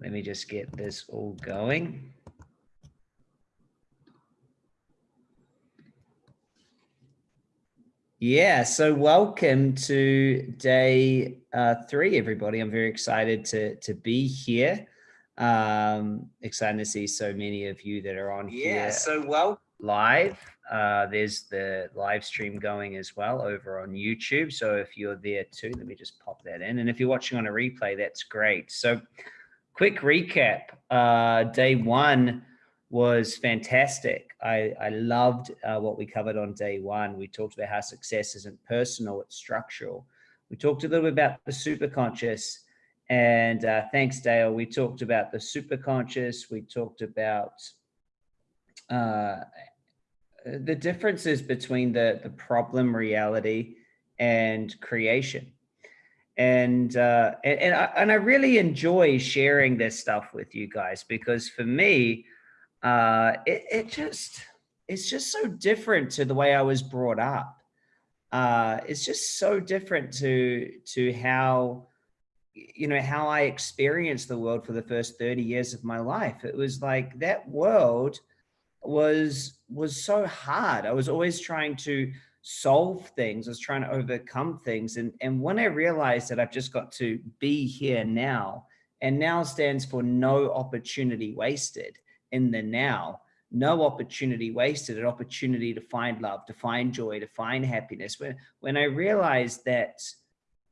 Let me just get this all going. Yeah, so welcome to day uh, three, everybody. I'm very excited to, to be here. Um, excited to see so many of you that are on yeah, here. so well live. Uh, there's the live stream going as well over on YouTube. So if you're there too, let me just pop that in. And if you're watching on a replay, that's great. So quick recap. Uh, day one was fantastic. I, I loved uh, what we covered on day one. We talked about how success isn't personal, it's structural. We talked a little bit about the superconscious and uh, thanks, Dale. We talked about the superconscious. We talked about uh, the differences between the, the problem reality and creation. And, uh, and, I, and I really enjoy sharing this stuff with you guys because for me, uh, it, it just, it's just so different to the way I was brought up. Uh, it's just so different to, to how, you know, how I experienced the world for the first 30 years of my life. It was like that world was was so hard. I was always trying to solve things. I was trying to overcome things. And, and when I realized that I've just got to be here now, and now stands for no opportunity wasted in the now, no opportunity wasted, an opportunity to find love, to find joy, to find happiness. When, when I realized that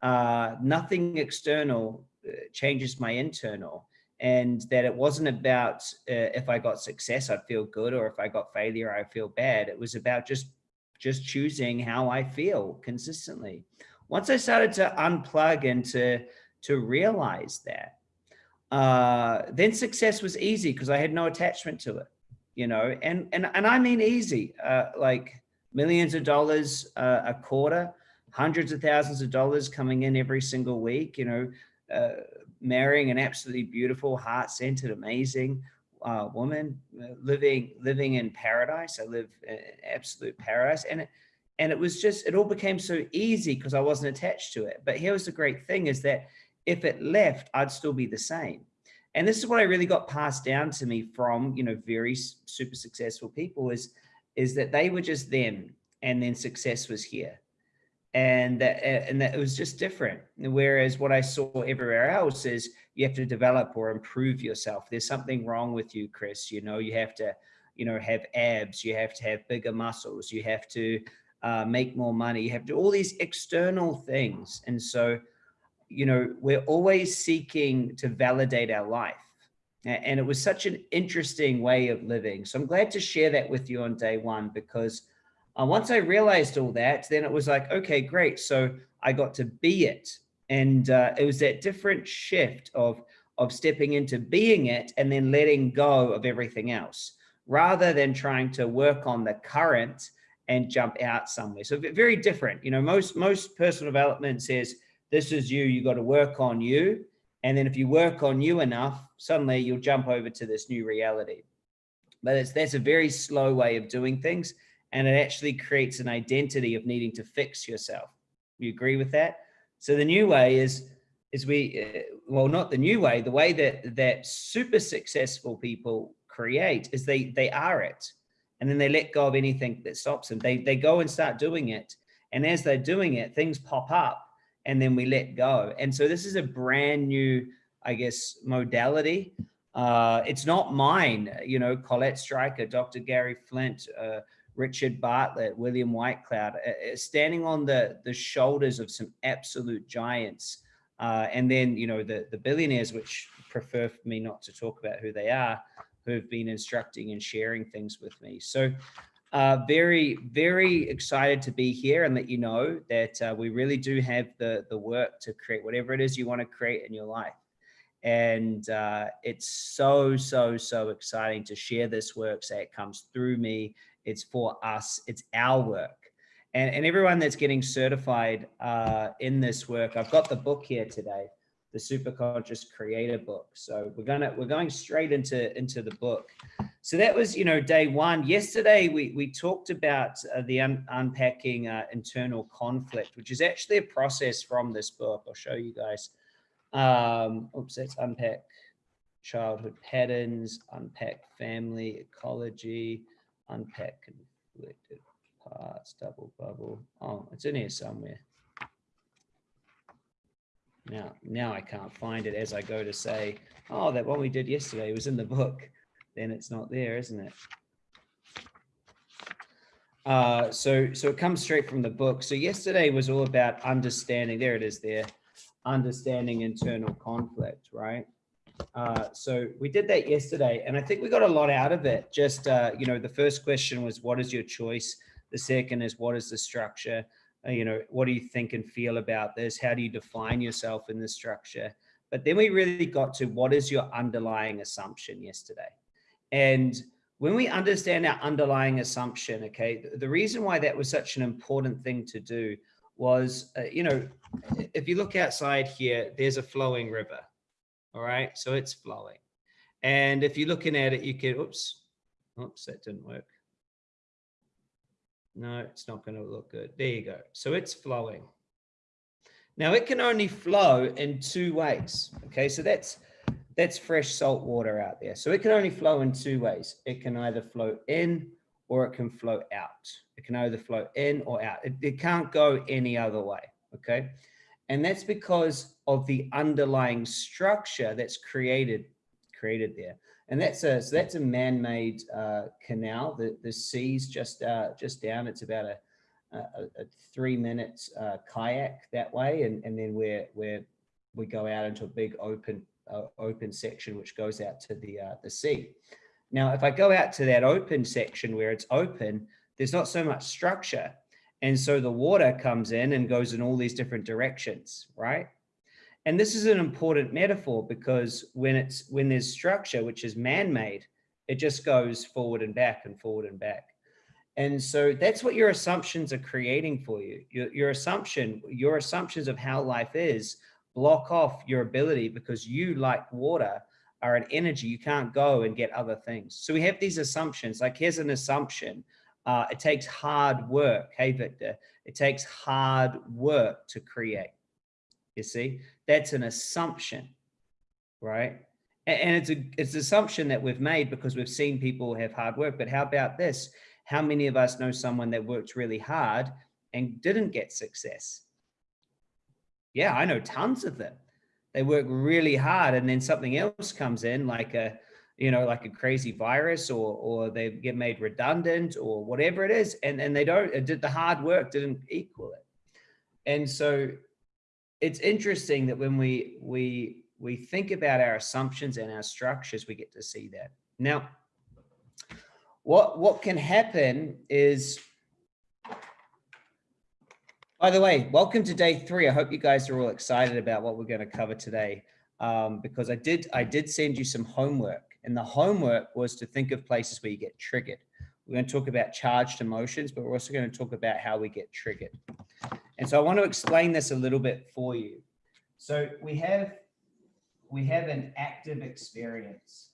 uh, nothing external uh, changes my internal, and that it wasn't about uh, if I got success, I'd feel good, or if I got failure, I'd feel bad. It was about just just choosing how I feel consistently. Once I started to unplug and to to realize that, uh, then success was easy because I had no attachment to it, you know. And and and I mean easy, uh, like millions of dollars uh, a quarter, hundreds of thousands of dollars coming in every single week, you know. Uh, marrying an absolutely beautiful, heart-centered, amazing uh, woman, living living in paradise. I live in absolute paradise, and it, and it was just it all became so easy because I wasn't attached to it. But here was the great thing: is that if it left, I'd still be the same. And this is what I really got passed down to me from you know very super successful people is is that they were just them, and then success was here and that and that it was just different whereas what i saw everywhere else is you have to develop or improve yourself. There's something wrong with you chris. You know you have to you know have abs you have to have bigger muscles you have to uh, make more money you have to all these external things. And so you know we're always seeking to validate our life. And it was such an interesting way of living. So i'm glad to share that with you on day one because uh, once I realized all that, then it was like, okay, great. So I got to be it. And uh, it was that different shift of, of stepping into being it and then letting go of everything else rather than trying to work on the current and jump out somewhere. So very different. You know, most, most personal development says, this is you, you got to work on you. And then if you work on you enough, suddenly you'll jump over to this new reality. But it's, that's a very slow way of doing things and it actually creates an identity of needing to fix yourself. You agree with that? So the new way is, is we, uh, well, not the new way, the way that, that super successful people create is they, they are it. And then they let go of anything that stops them. They, they go and start doing it. And as they're doing it, things pop up and then we let go. And so this is a brand new, I guess, modality. Uh, it's not mine, you know, Colette Stryker, Dr. Gary Flint, uh, Richard Bartlett, William Whitecloud, uh, uh, standing on the, the shoulders of some absolute giants. Uh, and then, you know, the, the billionaires, which prefer for me not to talk about who they are, who have been instructing and sharing things with me. So uh, very, very excited to be here and let you know that uh, we really do have the, the work to create whatever it is you want to create in your life. And uh, it's so, so, so exciting to share this work, say it comes through me it's for us, it's our work. And, and everyone that's getting certified uh, in this work, I've got the book here today, the Superconscious Creator book. So we're gonna we're going straight into into the book. So that was you know day one. Yesterday we we talked about uh, the un unpacking uh, internal conflict, which is actually a process from this book. I'll show you guys. Um, oops, let's unpack childhood patterns, unpack family, ecology, unpack conflicted parts, double bubble. Oh, it's in here somewhere. Now, now I can't find it as I go to say, oh, that one we did yesterday was in the book. Then it's not there, isn't it? Uh, so, so it comes straight from the book. So yesterday was all about understanding, there it is there, understanding internal conflict, right? Uh, so we did that yesterday and I think we got a lot out of it. Just, uh, you know, the first question was, what is your choice? The second is, what is the structure? Uh, you know, what do you think and feel about this? How do you define yourself in this structure? But then we really got to what is your underlying assumption yesterday? And when we understand our underlying assumption, okay, the, the reason why that was such an important thing to do was, uh, you know, if you look outside here, there's a flowing river, all right? So it's flowing. And if you're looking at it, you can, oops, oops, that didn't work. No, it's not going to look good. There you go. So it's flowing. Now it can only flow in two ways. Okay, so that's that's fresh salt water out there. So it can only flow in two ways. It can either flow in or it can flow out. It can either flow in or out. It, it can't go any other way. Okay. And that's because of the underlying structure that's created created there. And that's a so that's a man-made uh, canal. The the sea's just uh, just down. It's about a a, a three minute uh, kayak that way, and and then we're we're we go out into a big open uh, open section which goes out to the uh, the sea. Now, if I go out to that open section where it's open, there's not so much structure. And so the water comes in and goes in all these different directions, right? And this is an important metaphor because when it's when there's structure, which is man-made, it just goes forward and back and forward and back. And so that's what your assumptions are creating for you. Your, your assumption, your assumptions of how life is block off your ability because you like water are an energy. You can't go and get other things. So we have these assumptions, like here's an assumption. Uh, it takes hard work. Hey, Victor, it takes hard work to create. You see, that's an assumption, right? And it's a it's an assumption that we've made because we've seen people have hard work. But how about this? How many of us know someone that worked really hard and didn't get success? Yeah, I know tons of them. They work really hard and then something else comes in like a, you know, like a crazy virus or, or they get made redundant or whatever it is. And, and they don't, did the hard work didn't equal it. And so it's interesting that when we we we think about our assumptions and our structures, we get to see that. Now, what what can happen is, by the way, welcome to day three. I hope you guys are all excited about what we're going to cover today, um, because I did I did send you some homework, and the homework was to think of places where you get triggered. We're going to talk about charged emotions, but we're also going to talk about how we get triggered. And so I want to explain this a little bit for you. So we have, we have an active experience,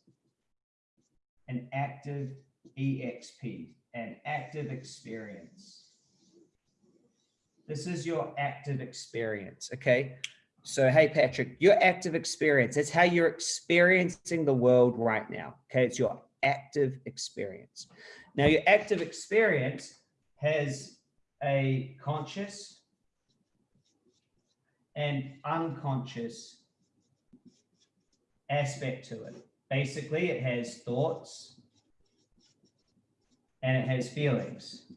an active EXP, an active experience. This is your active experience, okay? So, hey, Patrick, your active experience, it's how you're experiencing the world right now, okay? It's your active experience. Now, your active experience has a conscious and unconscious aspect to it. Basically, it has thoughts and it has feelings.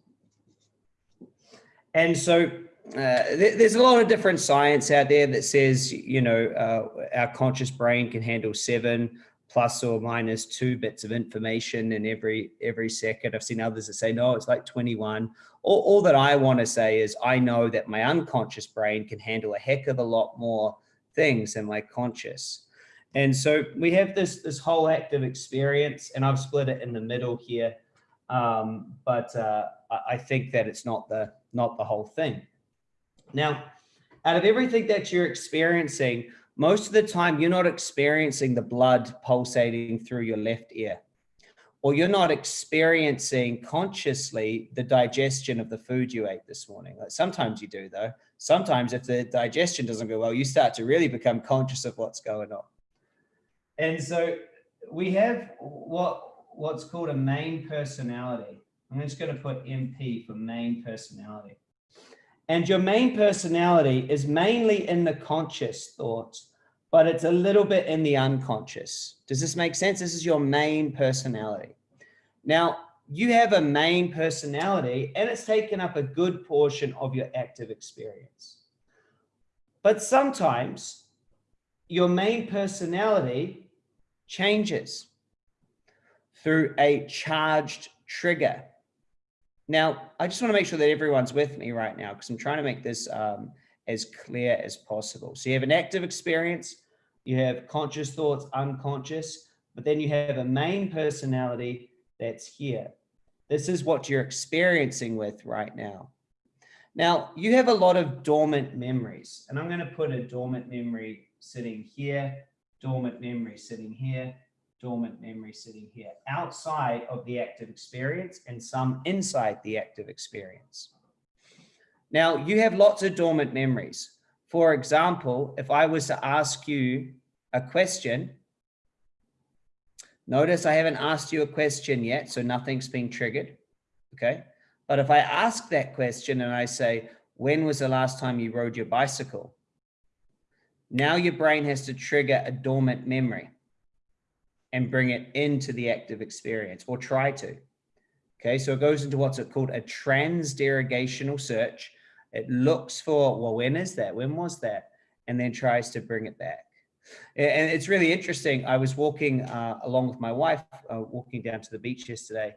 And so th there's a lot of different science out there that says, you know, uh, our conscious brain can handle seven plus or minus two bits of information in every every second. I've seen others that say, no, it's like 21 all, all that I want to say is I know that my unconscious brain can handle a heck of a lot more things than my conscious. And so we have this, this whole active experience and I've split it in the middle here. Um, but uh, I think that it's not the, not the whole thing. Now, out of everything that you're experiencing, most of the time you're not experiencing the blood pulsating through your left ear or you're not experiencing consciously the digestion of the food you ate this morning. Like sometimes you do though. Sometimes if the digestion doesn't go well, you start to really become conscious of what's going on. And so we have what what's called a main personality. I'm just going to put MP for main personality. And your main personality is mainly in the conscious thoughts, but it's a little bit in the unconscious. Does this make sense? This is your main personality. Now, you have a main personality and it's taken up a good portion of your active experience. But sometimes your main personality changes through a charged trigger. Now, I just want to make sure that everyone's with me right now because I'm trying to make this um, as clear as possible. So you have an active experience, you have conscious thoughts, unconscious, but then you have a main personality that's here. This is what you're experiencing with right now. Now, you have a lot of dormant memories, and I'm going to put a dormant memory sitting here, dormant memory sitting here, dormant memory sitting here, outside of the active experience and some inside the active experience. Now, you have lots of dormant memories. For example, if I was to ask you a question, notice I haven't asked you a question yet, so nothing's been triggered, okay? But if I ask that question and I say, when was the last time you rode your bicycle? Now your brain has to trigger a dormant memory and bring it into the active experience or try to. Okay, so it goes into what's called a transderivational search it looks for, well, when is that? When was that? And then tries to bring it back. And it's really interesting. I was walking uh, along with my wife, uh, walking down to the beach yesterday,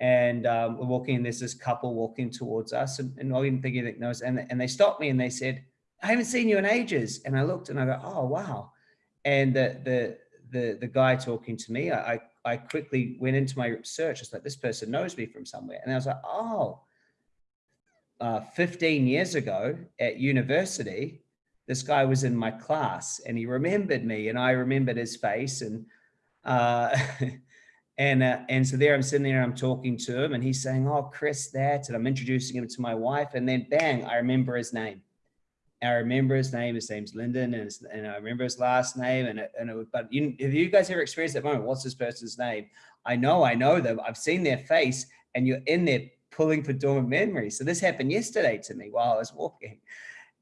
and um, we're walking, and there's this couple walking towards us, and, and I didn't think anything knows, and, and they stopped me and they said, I haven't seen you in ages. And I looked and I go, oh, wow. And the, the, the, the guy talking to me, I, I quickly went into my search. It's like, this person knows me from somewhere. And I was like, oh, uh, 15 years ago at university, this guy was in my class and he remembered me and I remembered his face and uh, and uh, and so there I'm sitting there and I'm talking to him and he's saying, oh, Chris, that, and I'm introducing him to my wife and then bang, I remember his name. I remember his name, his name's Lyndon and, and I remember his last name and, it, and it, but you, have you guys ever experienced that moment? What's this person's name? I know, I know them. I've seen their face and you're in there pulling for dormant memories. So this happened yesterday to me while I was walking.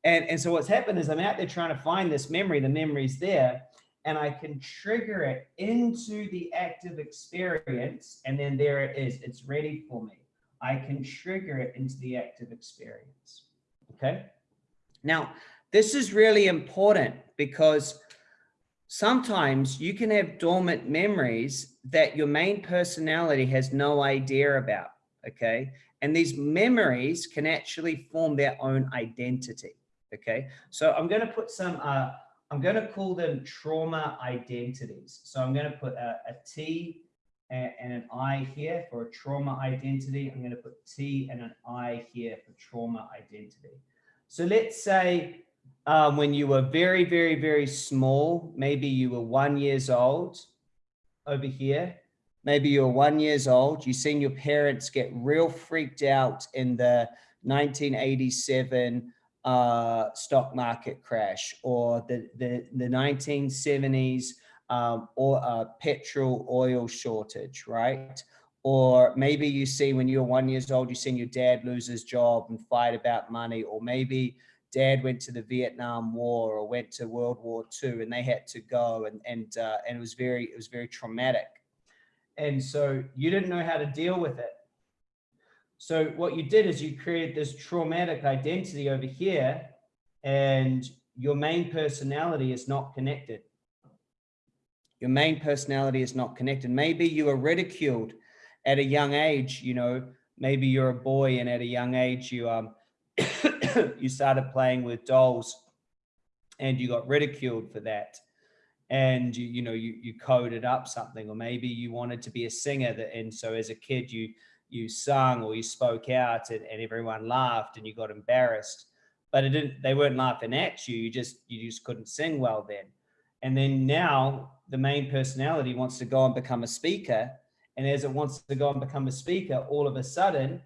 And, and so what's happened is I'm out there trying to find this memory, the memory's there, and I can trigger it into the active experience. And then there it is, it's ready for me. I can trigger it into the active experience. Okay. Now, this is really important because sometimes you can have dormant memories that your main personality has no idea about okay? And these memories can actually form their own identity, okay? So I'm gonna put some, uh, I'm gonna call them trauma identities. So I'm gonna put a, a T and, and an I here for a trauma identity. I'm gonna put T and an I here for trauma identity. So let's say um, when you were very, very, very small, maybe you were one years old over here, maybe you're one years old, you've seen your parents get real freaked out in the 1987 uh, stock market crash or the, the, the 1970s um, or uh, petrol oil shortage, right? Or maybe you see when you're one years old, you've seen your dad lose his job and fight about money, or maybe dad went to the Vietnam War or went to World War II and they had to go and, and, uh, and it was very, it was very traumatic. And so you didn't know how to deal with it. So what you did is you created this traumatic identity over here and your main personality is not connected. Your main personality is not connected. Maybe you were ridiculed at a young age, you know, maybe you're a boy and at a young age you um you started playing with dolls and you got ridiculed for that. And you, you know you you coded up something or maybe you wanted to be a singer that and so as a kid you you sung or you spoke out and, and everyone laughed and you got embarrassed. But it didn't they weren't laughing at you you just you just couldn't sing well then. And then now the main personality wants to go and become a speaker and as it wants to go and become a speaker all of a sudden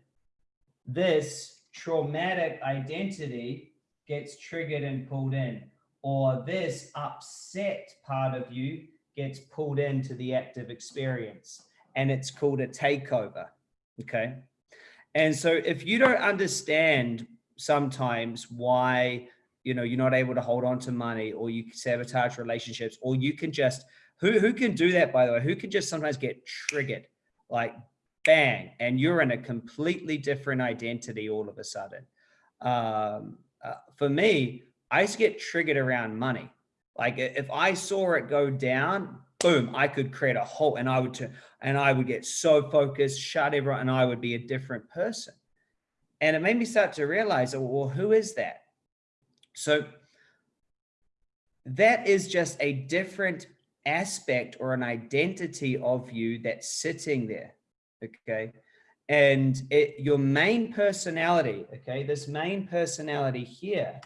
this traumatic identity gets triggered and pulled in or this upset part of you gets pulled into the active experience and it's called a takeover. Okay. And so if you don't understand sometimes why, you know, you're not able to hold on to money or you sabotage relationships or you can just, who, who can do that, by the way, who can just sometimes get triggered like bang, and you're in a completely different identity all of a sudden. Um, uh, for me, I to get triggered around money. Like if I saw it go down, boom, I could create a whole, and I would, turn, and I would get so focused, shut everyone, and I would be a different person. And it made me start to realize, well, who is that? So that is just a different aspect or an identity of you that's sitting there. Okay. And it, your main personality, okay, this main personality here,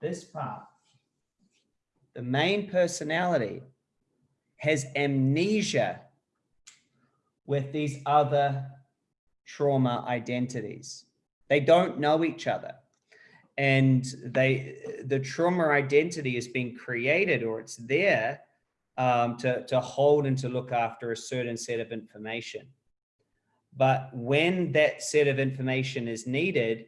this part, the main personality has amnesia with these other trauma identities. They don't know each other. And they, the trauma identity has been created or it's there um, to, to hold and to look after a certain set of information. But when that set of information is needed,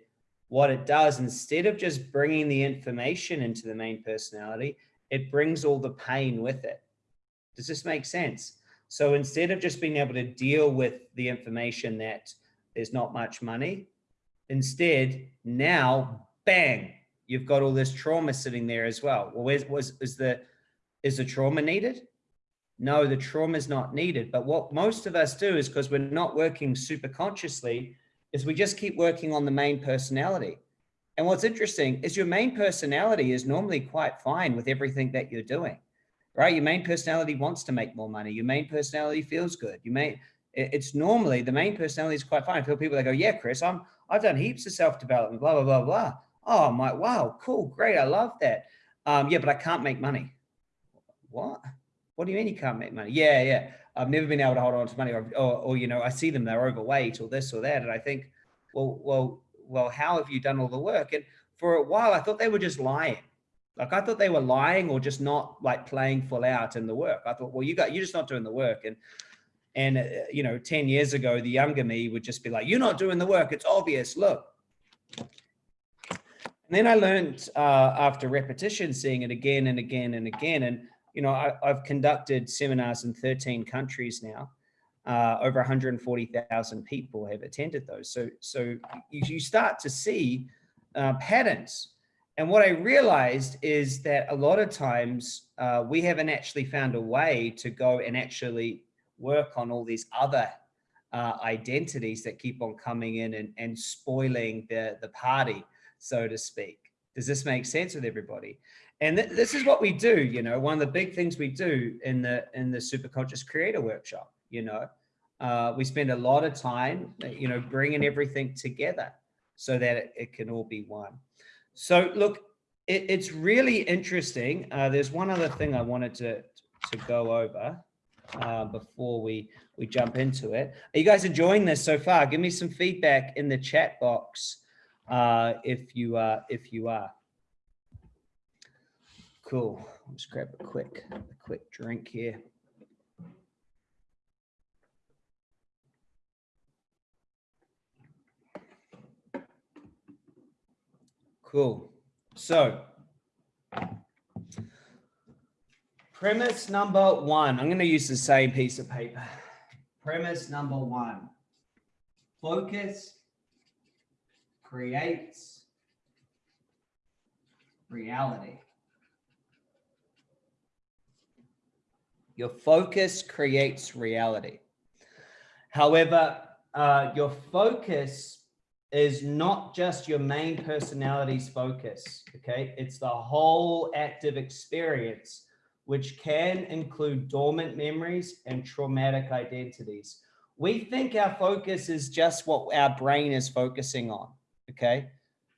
what it does, instead of just bringing the information into the main personality, it brings all the pain with it. Does this make sense? So instead of just being able to deal with the information that there's not much money, instead now, bang, you've got all this trauma sitting there as well. Well, where's, was, is the, is the trauma needed? No, the trauma is not needed. But what most of us do is because we're not working super consciously, is we just keep working on the main personality. And what's interesting is your main personality is normally quite fine with everything that you're doing, right? Your main personality wants to make more money. Your main personality feels good. You may, it's normally the main personality is quite fine. I feel people that go, yeah, Chris, I'm, I've done heaps of self-development, blah, blah, blah, blah. Oh, like, wow, cool, great. I love that. Um, yeah, but I can't make money. What? What do you mean you can't make money? Yeah, yeah. I've never been able to hold on to money or, or, or, you know, I see them, they're overweight or this or that. And I think, well, well, well, how have you done all the work? And for a while, I thought they were just lying. Like I thought they were lying or just not like playing full out in the work. I thought, well, you got, you're just not doing the work. And, and, uh, you know, 10 years ago, the younger me would just be like, you're not doing the work. It's obvious. Look, and then I learned uh, after repetition, seeing it again and again and again. And, you know, I, have conducted seminars in 13 countries now. Uh, over 140,000 people have attended those. So, so you, start to see uh, patterns. And what I realized is that a lot of times uh, we haven't actually found a way to go and actually work on all these other uh, identities that keep on coming in and, and spoiling the, the party so to speak. Does this make sense with everybody? And th this is what we do, you know, one of the big things we do in the in the superconscious creator workshop, you know, uh, we spend a lot of time, you know, bringing everything together so that it, it can all be one. So look, it, it's really interesting. Uh, there's one other thing I wanted to, to go over uh, before we, we jump into it. Are you guys enjoying this so far? Give me some feedback in the chat box uh, if you uh, if you are. Cool. Let's grab a quick a quick drink here. Cool. So premise number one, I'm going to use the same piece of paper. Premise number one, focus creates reality. Your focus creates reality. However, uh, your focus is not just your main personality's focus, okay? It's the whole active experience, which can include dormant memories and traumatic identities. We think our focus is just what our brain is focusing on okay?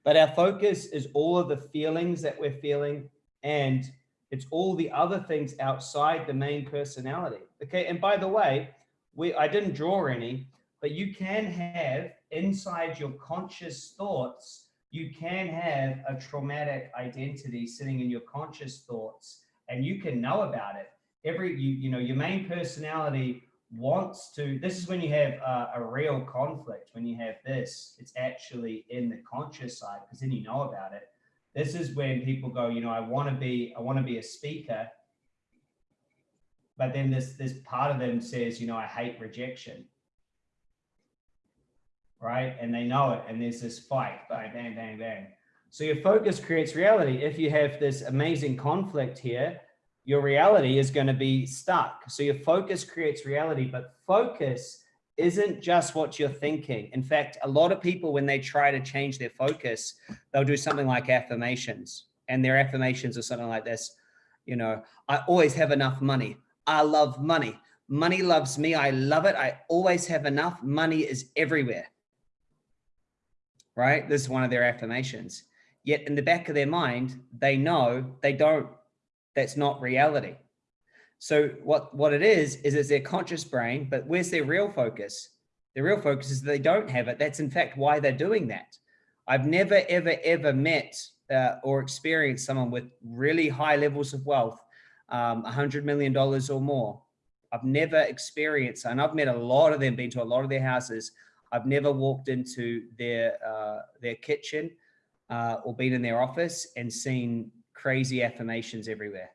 But our focus is all of the feelings that we're feeling and it's all the other things outside the main personality, okay? And by the way, we I didn't draw any, but you can have inside your conscious thoughts, you can have a traumatic identity sitting in your conscious thoughts and you can know about it. Every, you, you know, your main personality wants to, this is when you have a, a real conflict. When you have this, it's actually in the conscious side because then you know about it. This is when people go, you know, I want to be, I want to be a speaker. But then this, this part of them says, you know, I hate rejection right? And they know it. And there's this fight, bang, bang, bang, bang. So your focus creates reality. If you have this amazing conflict here, your reality is going to be stuck. So your focus creates reality, but focus isn't just what you're thinking. In fact, a lot of people, when they try to change their focus, they'll do something like affirmations and their affirmations are something like this. You know, I always have enough money. I love money. Money loves me. I love it. I always have enough. Money is everywhere right? This is one of their affirmations. Yet in the back of their mind, they know they don't, that's not reality. So what, what it is, is it's their conscious brain, but where's their real focus? Their real focus is they don't have it. That's in fact why they're doing that. I've never, ever, ever met uh, or experienced someone with really high levels of wealth, um, $100 million or more. I've never experienced, and I've met a lot of them, been to a lot of their houses. I've never walked into their uh, their kitchen uh, or been in their office and seen crazy affirmations everywhere.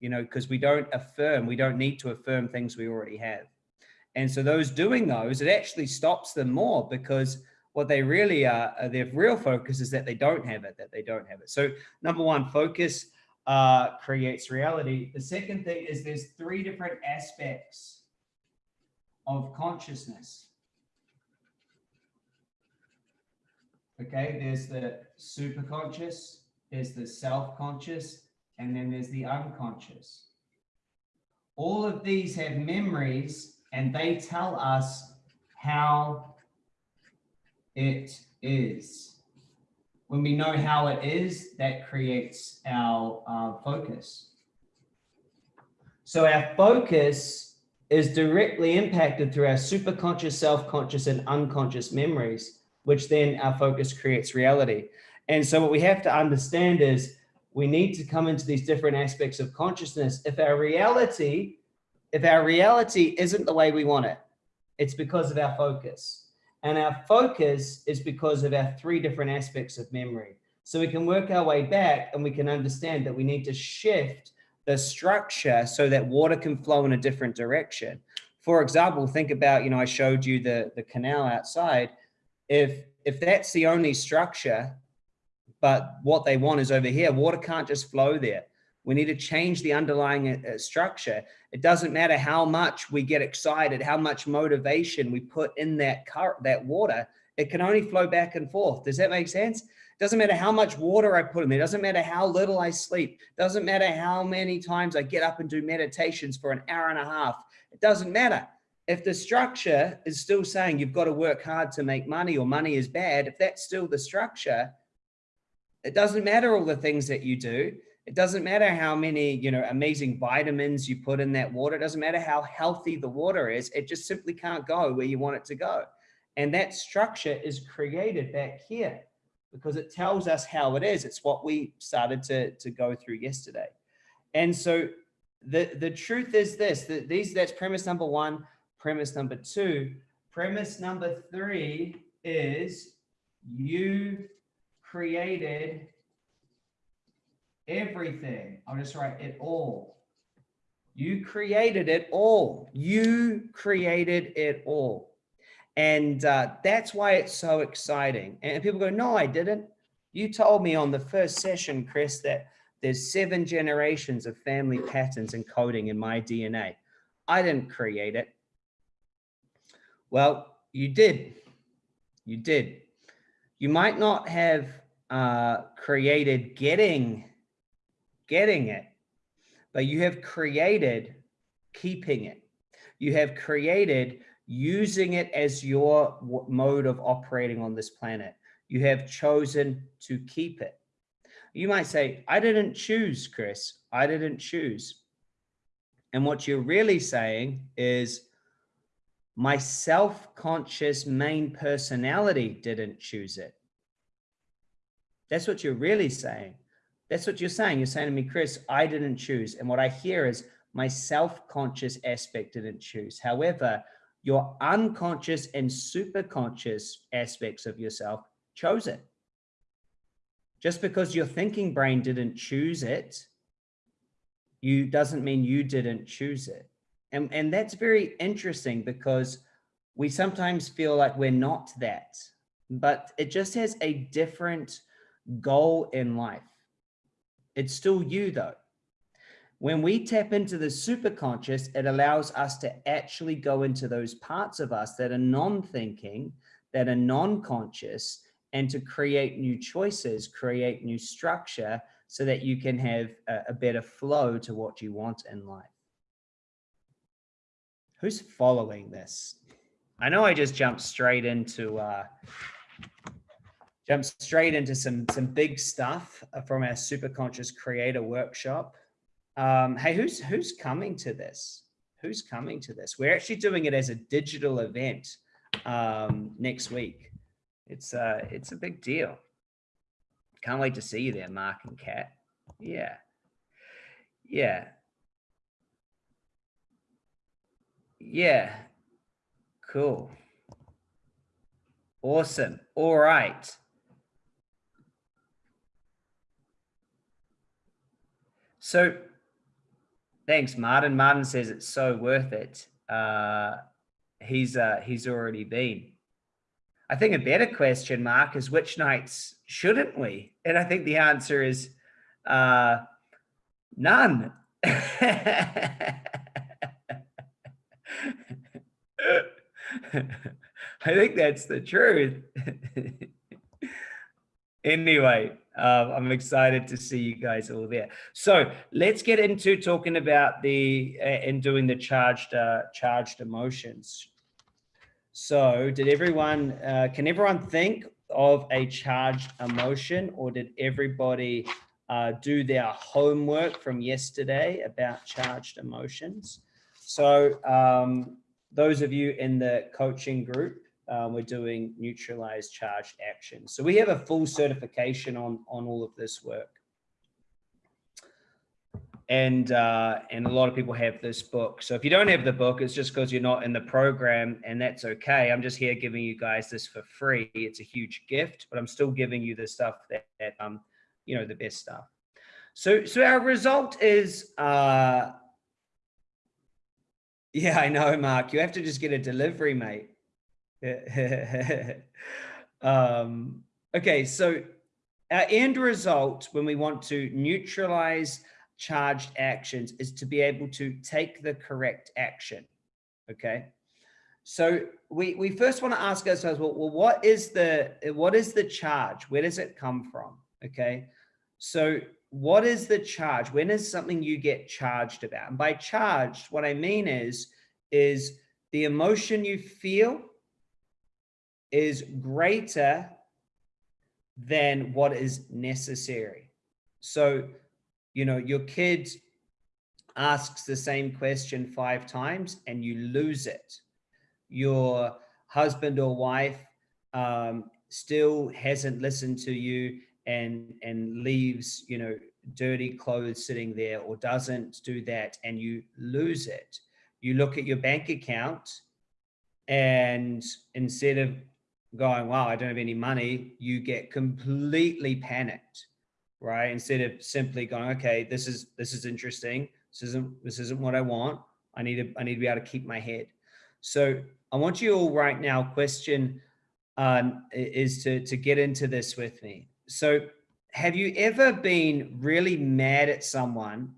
You know, because we don't affirm, we don't need to affirm things we already have. And so those doing those, it actually stops them more because what they really are, uh, their real focus is that they don't have it, that they don't have it. So number one, focus uh, creates reality. The second thing is there's three different aspects of consciousness. Okay, there's the superconscious, there's the self-conscious, and then there's the unconscious. All of these have memories and they tell us how it is. When we know how it is, that creates our uh, focus. So our focus is directly impacted through our superconscious, self-conscious, and unconscious memories which then our focus creates reality. And so what we have to understand is we need to come into these different aspects of consciousness. If our reality, if our reality isn't the way we want it, it's because of our focus. And our focus is because of our three different aspects of memory. So we can work our way back and we can understand that we need to shift the structure so that water can flow in a different direction. For example, think about, you know, I showed you the, the canal outside if if that's the only structure, but what they want is over here, water can't just flow there. We need to change the underlying uh, uh, structure. It doesn't matter how much we get excited, how much motivation we put in that that water, it can only flow back and forth. Does that make sense? Doesn't matter how much water I put in there. Doesn't matter how little I sleep. Doesn't matter how many times I get up and do meditations for an hour and a half. It doesn't matter if the structure is still saying you've got to work hard to make money or money is bad, if that's still the structure, it doesn't matter all the things that you do. It doesn't matter how many, you know, amazing vitamins you put in that water. It doesn't matter how healthy the water is. It just simply can't go where you want it to go. And that structure is created back here because it tells us how it is. It's what we started to, to go through yesterday. And so the, the truth is this, that these, that's premise number one premise number two. Premise number three is you created everything. I'll just write it all. You created it all. You created it all. And uh, that's why it's so exciting. And people go, no, I didn't. You told me on the first session, Chris, that there's seven generations of family patterns encoding in my DNA. I didn't create it. Well, you did. You did. You might not have uh, created getting, getting it, but you have created keeping it. You have created using it as your mode of operating on this planet. You have chosen to keep it. You might say, I didn't choose, Chris. I didn't choose. And what you're really saying is, my self-conscious main personality didn't choose it. That's what you're really saying. That's what you're saying. You're saying to me, Chris, I didn't choose. And what I hear is my self-conscious aspect didn't choose. However, your unconscious and superconscious aspects of yourself chose it. Just because your thinking brain didn't choose it, you doesn't mean you didn't choose it. And, and that's very interesting because we sometimes feel like we're not that, but it just has a different goal in life. It's still you though. When we tap into the superconscious, it allows us to actually go into those parts of us that are non-thinking, that are non-conscious, and to create new choices, create new structure so that you can have a, a better flow to what you want in life. Who's following this? I know I just jumped straight into uh, jumped straight into some some big stuff from our super conscious creator workshop. Um, hey, who's who's coming to this? Who's coming to this? We're actually doing it as a digital event um, next week. It's uh, it's a big deal. Can't wait to see you there, Mark and Kat. Yeah, yeah, yeah. Cool. Awesome. All right. So thanks, Martin. Martin says it's so worth it. Uh, he's uh, he's already been. I think a better question, Mark, is which nights shouldn't we? And I think the answer is uh, none. I think that's the truth. anyway, uh, I'm excited to see you guys all there. So let's get into talking about the uh, and doing the charged uh, charged emotions. So did everyone, uh, can everyone think of a charged emotion or did everybody uh, do their homework from yesterday about charged emotions? So um, those of you in the coaching group, um, we're doing neutralized charge actions. So we have a full certification on, on all of this work. And, uh, and a lot of people have this book. So if you don't have the book, it's just because you're not in the program and that's okay. I'm just here giving you guys this for free. It's a huge gift, but I'm still giving you the stuff that, that um, you know, the best stuff. So, so our result is, uh, yeah, I know, Mark, you have to just get a delivery, mate. um, okay, so our end result when we want to neutralize charged actions is to be able to take the correct action. Okay. So we, we first want to ask ourselves, well, well, what is the, what is the charge? Where does it come from? Okay. So what is the charge? When is something you get charged about? And by charged, what I mean is, is the emotion you feel is greater than what is necessary. So, you know, your kid asks the same question five times and you lose it. Your husband or wife um, still hasn't listened to you and and leaves, you know, dirty clothes sitting there or doesn't do that and you lose it. You look at your bank account and instead of going, wow, I don't have any money, you get completely panicked, right? Instead of simply going, okay, this is, this is interesting. This isn't, this isn't what I want. I need to, I need to be able to keep my head. So I want you all right now question um, is to, to get into this with me. So have you ever been really mad at someone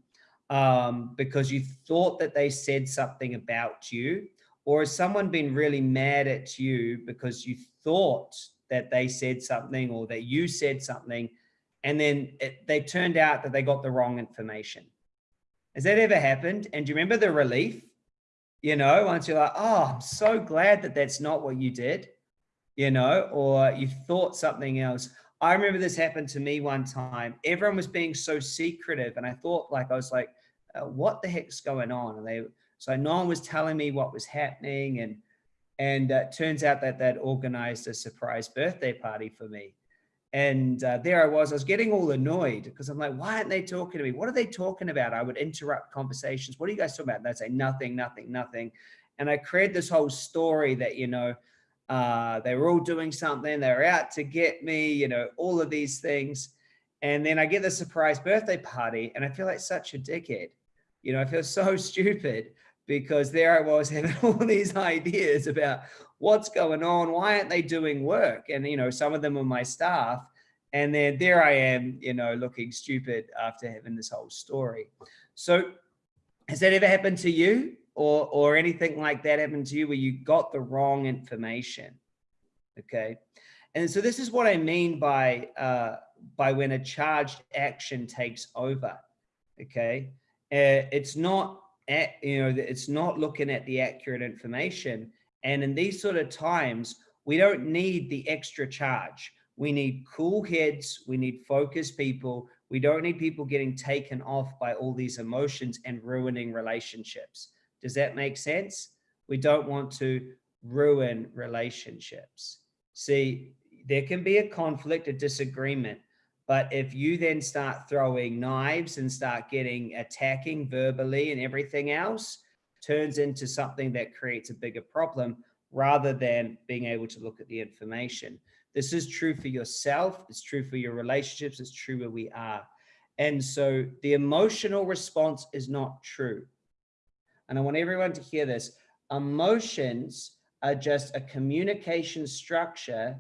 um, because you thought that they said something about you or has someone been really mad at you because you thought that they said something or that you said something and then it, they turned out that they got the wrong information? Has that ever happened? And do you remember the relief? You know, once you're like, oh, I'm so glad that that's not what you did, you know, or you thought something else. I remember this happened to me one time. Everyone was being so secretive. And I thought like, I was like, uh, what the heck's going on? And they so no one was telling me what was happening. And, and uh, turns out that that organized a surprise birthday party for me. And uh, there I was, I was getting all annoyed because I'm like, why aren't they talking to me? What are they talking about? I would interrupt conversations. What are you guys talking about? And they'd say nothing, nothing, nothing. And I created this whole story that, you know, uh, they were all doing something. They were out to get me, you know, all of these things. And then I get the surprise birthday party and I feel like such a dickhead. You know, I feel so stupid because there I was having all these ideas about what's going on, why aren't they doing work? And, you know, some of them are my staff. And then there I am, you know, looking stupid after having this whole story. So has that ever happened to you or, or anything like that happened to you where you got the wrong information? Okay. And so this is what I mean by, uh, by when a charged action takes over. Okay. Uh, it's not at, you know, it's not looking at the accurate information. And in these sort of times, we don't need the extra charge. We need cool heads. We need focused people. We don't need people getting taken off by all these emotions and ruining relationships. Does that make sense? We don't want to ruin relationships. See, there can be a conflict, a disagreement, but if you then start throwing knives and start getting attacking verbally and everything else, turns into something that creates a bigger problem rather than being able to look at the information. This is true for yourself. It's true for your relationships. It's true where we are. And so the emotional response is not true. And I want everyone to hear this. Emotions are just a communication structure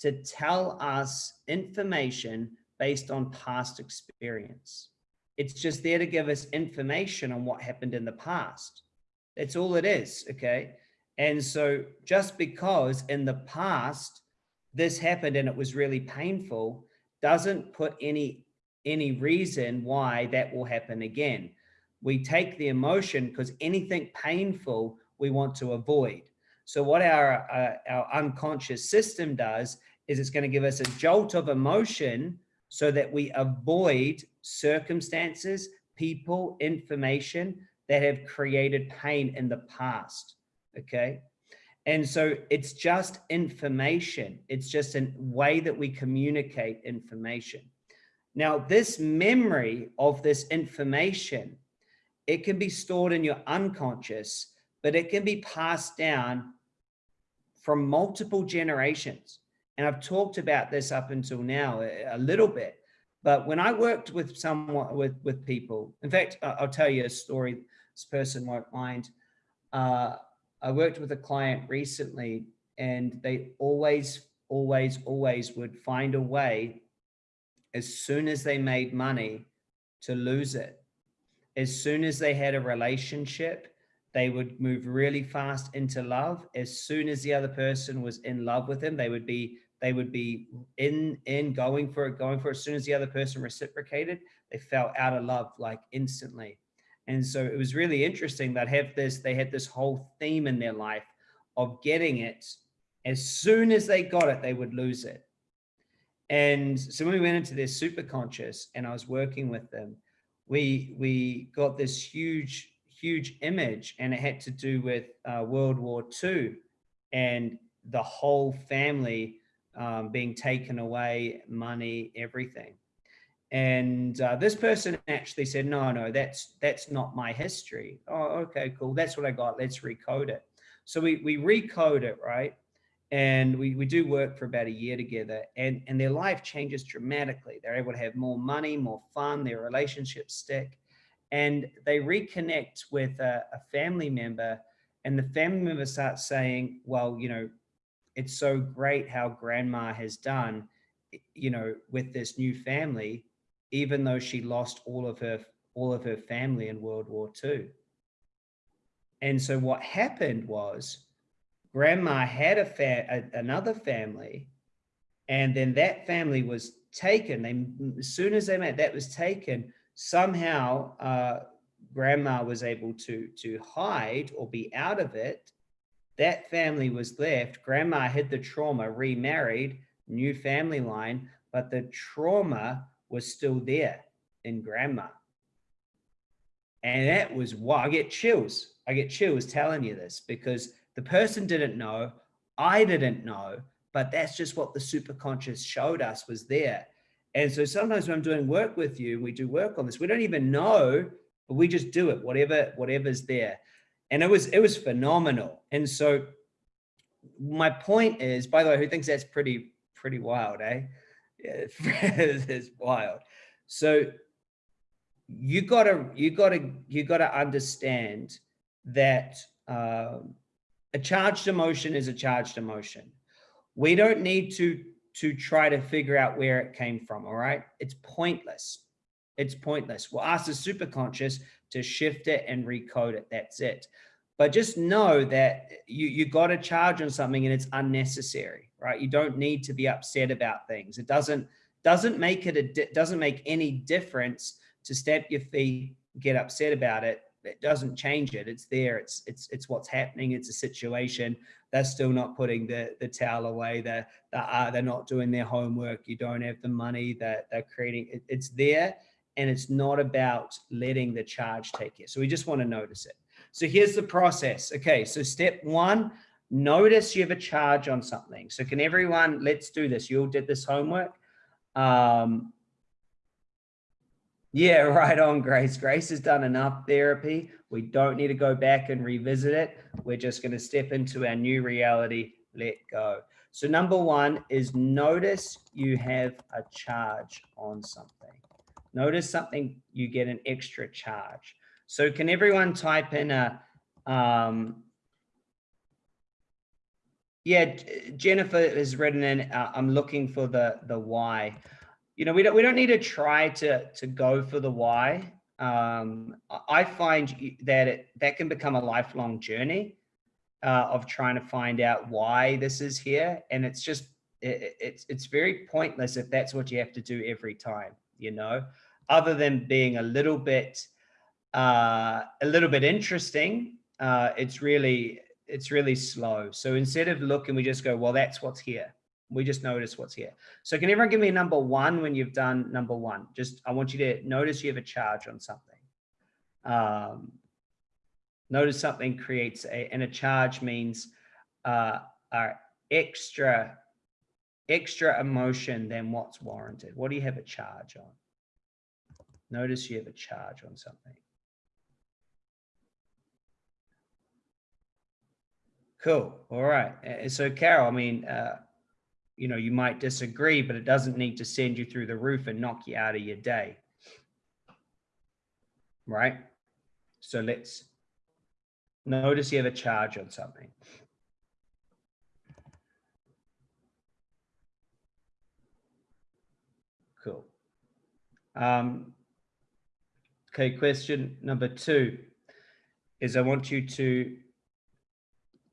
to tell us information based on past experience. It's just there to give us information on what happened in the past. That's all it is, okay? And so just because in the past this happened and it was really painful doesn't put any any reason why that will happen again. We take the emotion because anything painful we want to avoid. So what our, uh, our unconscious system does is it's going to give us a jolt of emotion so that we avoid circumstances, people, information that have created pain in the past. Okay. And so it's just information. It's just a way that we communicate information. Now, this memory of this information, it can be stored in your unconscious, but it can be passed down from multiple generations. And I've talked about this up until now a, little bit, but when I worked with someone, with, with people, in fact, I'll tell you a story, this person won't mind. Uh, I worked with a client recently and they always, always, always would find a way as soon as they made money to lose it. As soon as they had a relationship, they would move really fast into love. As soon as the other person was in love with them, they would be they would be in in going for it going for it. As soon as the other person reciprocated they fell out of love like instantly. And so it was really interesting that have this they had this whole theme in their life of getting it. As soon as they got it they would lose it. And so when we went into their super conscious and i was working with them we we got this huge huge image and it had to do with uh, world war ii and the whole family um, being taken away, money, everything. And uh, this person actually said, no, no, that's that's not my history. Oh, okay, cool. That's what I got. Let's recode it. So we, we recode it, right? And we, we do work for about a year together and, and their life changes dramatically. They're able to have more money, more fun, their relationships stick. And they reconnect with a, a family member and the family member starts saying, well, you know, it's so great how grandma has done, you know, with this new family, even though she lost all of her all of her family in World War II. And so what happened was grandma had a, fa a another family and then that family was taken. They, as soon as they met, that was taken. Somehow, uh, grandma was able to to hide or be out of it, that family was left. Grandma had the trauma, remarried, new family line, but the trauma was still there in grandma. And that was why I get chills. I get chills telling you this because the person didn't know, I didn't know, but that's just what the superconscious showed us was there. And so sometimes when I'm doing work with you, we do work on this, we don't even know, but we just do it, whatever, whatever's there. And it was, it was phenomenal. And so my point is, by the way, who thinks that's pretty, pretty wild, eh? Yeah, it's wild. So you gotta, you gotta, you gotta understand that um, a charged emotion is a charged emotion. We don't need to to try to figure out where it came from. All right. It's pointless. It's pointless. We'll ask the superconscious to shift it and recode it. That's it. But just know that you, you got a charge on something and it's unnecessary, right? You don't need to be upset about things. It doesn't, doesn't make it, a, doesn't make any difference to stamp your feet, get upset about it. It doesn't change it. It's there. It's, it's, it's what's happening. It's a situation they're still not putting the, the towel away. They're, they're, uh, they're not doing their homework. You don't have the money that they're creating. It, it's there and it's not about letting the charge take you. So we just want to notice it. So here's the process. Okay, so step one, notice you have a charge on something. So can everyone, let's do this. You all did this homework. Um, yeah, right on, Grace. Grace has done enough therapy. We don't need to go back and revisit it. We're just going to step into our new reality, let go. So number one is notice you have a charge on something. Notice something, you get an extra charge. So can everyone type in a, um, yeah, Jennifer has written in, uh, I'm looking for the, the why you know, we don't, we don't need to try to, to go for the why. Um, I find that it, that can become a lifelong journey uh, of trying to find out why this is here. And it's just, it, it's, it's very pointless if that's what you have to do every time, you know, other than being a little bit, uh, a little bit interesting. Uh, it's really, it's really slow. So instead of looking, we just go, well, that's what's here. We just notice what's here. So can everyone give me a number one when you've done number one? Just, I want you to notice you have a charge on something. Um, notice something creates a, and a charge means uh, uh, extra, extra emotion than what's warranted. What do you have a charge on? Notice you have a charge on something. Cool. All right. So Carol, I mean, uh, you know, you might disagree, but it doesn't need to send you through the roof and knock you out of your day. Right? So let's notice you have a charge on something. Cool. Um, okay, question number two is I want you to,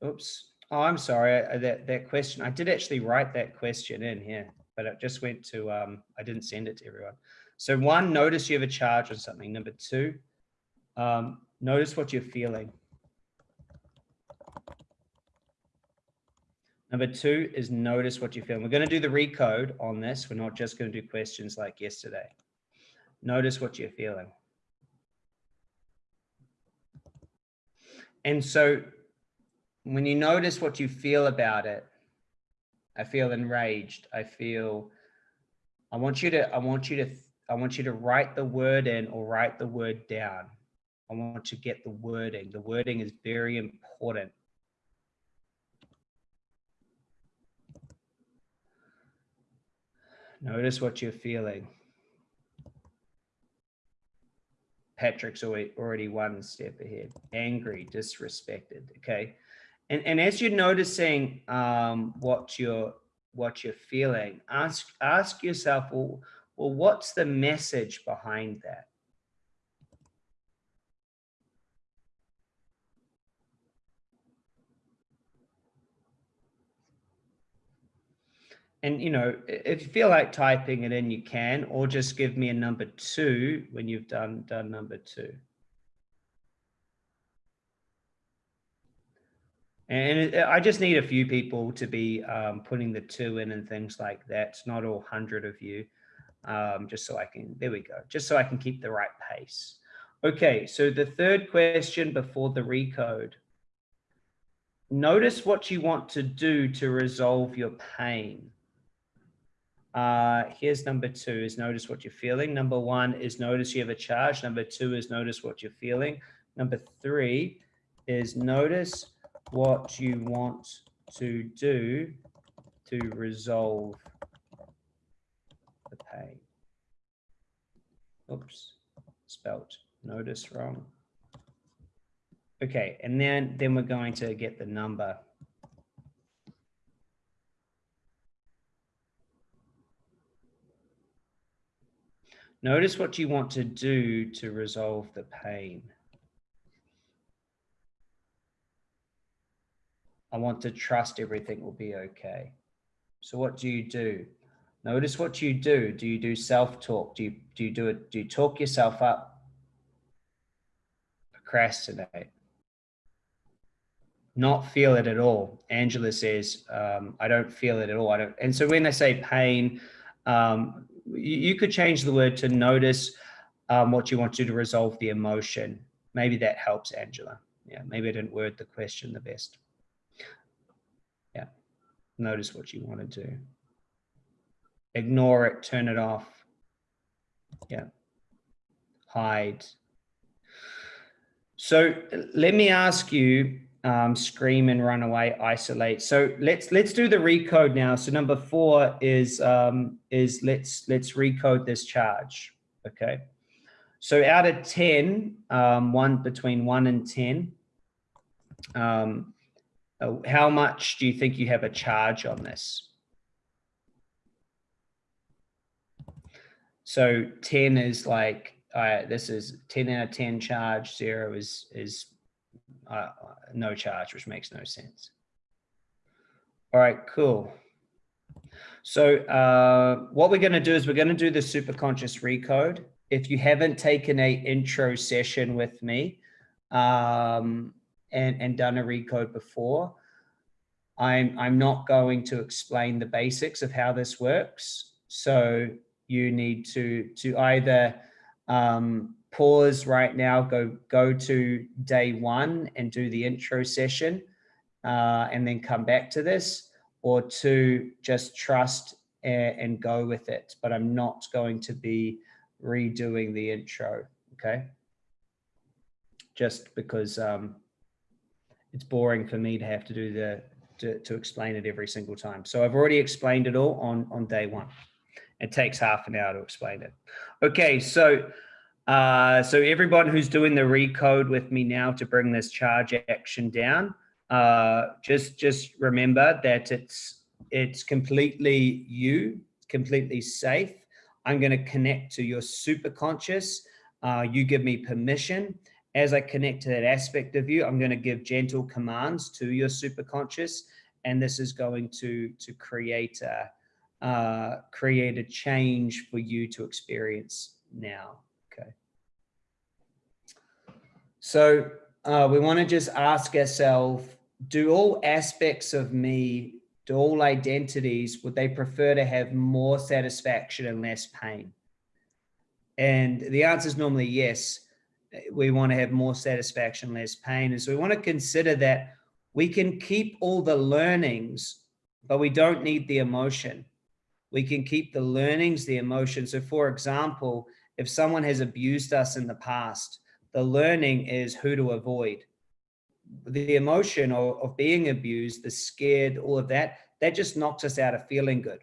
oops, Oh, I'm sorry. that that question, I did actually write that question in here, but it just went to, um, I didn't send it to everyone. So one, notice you have a charge on something. Number two, um, notice what you're feeling. Number two is notice what you're feeling. We're going to do the recode on this. We're not just going to do questions like yesterday. Notice what you're feeling. And so when you notice what you feel about it, I feel enraged. I feel, I want you to, I want you to, I want you to write the word in or write the word down. I want to get the wording. The wording is very important. Notice what you're feeling. Patrick's already one step ahead. Angry, disrespected. Okay. And, and as you're noticing um, what you're what you're feeling, ask ask yourself, well, well, what's the message behind that? And, you know, if you feel like typing it in, you can, or just give me a number two when you've done, done number two. And I just need a few people to be um, putting the two in and things like that. It's not all hundred of you, um, just so I can, there we go, just so I can keep the right pace. Okay, so the third question before the recode. notice what you want to do to resolve your pain. Uh, here's number two is notice what you're feeling. Number one is notice you have a charge. Number two is notice what you're feeling. Number three is notice what you want to do to resolve the pain. Oops, spelt notice wrong. Okay, and then, then we're going to get the number. Notice what you want to do to resolve the pain. I want to trust everything will be okay. So what do you do? Notice what you do. Do you do self-talk? Do you, do you do it? Do you talk yourself up? Procrastinate. Not feel it at all. Angela says, um, I don't feel it at all. I don't. And so when they say pain, um, you, you, could change the word to notice um, what you want to do to resolve the emotion. Maybe that helps, Angela. Yeah, maybe I didn't word the question the best. Notice what you want to do ignore it, turn it off. Yeah. Hide. So let me ask you, um, scream and run away, isolate. So let's let's do the recode now. So number four is um, is let's let's recode this charge. Okay. So out of 10, um, one between one and 10, um, uh, how much do you think you have a charge on this? So 10 is like, uh, this is 10 out of 10 charge, zero is, is uh, no charge, which makes no sense. All right, cool. So uh, what we're going to do is we're going to do the superconscious recode. If you haven't taken a intro session with me um, and, and done a recode before, I'm, I'm not going to explain the basics of how this works. So you need to to either um, pause right now, go go to day one and do the intro session, uh, and then come back to this, or to just trust and, go with it. But I'm not going to be redoing the intro, okay? Just because um, it's boring for me to have to do the to, to explain it every single time. So I've already explained it all on on day one. It takes half an hour to explain it. Okay, so uh, so everyone who's doing the recode with me now to bring this charge action down, uh, just just remember that it's it's completely you, completely safe. I'm going to connect to your super conscious. Uh, you give me permission. As I connect to that aspect of you, I'm going to give gentle commands to your superconscious, and this is going to to create a uh, create a change for you to experience now. Okay. So uh, we want to just ask ourselves, do all aspects of me, do all identities, would they prefer to have more satisfaction and less pain? And the answer is normally yes. We want to have more satisfaction, less pain. And so we want to consider that we can keep all the learnings, but we don't need the emotion we can keep the learnings, the emotions. So for example, if someone has abused us in the past, the learning is who to avoid. The emotion of, of being abused, the scared, all of that, that just knocks us out of feeling good.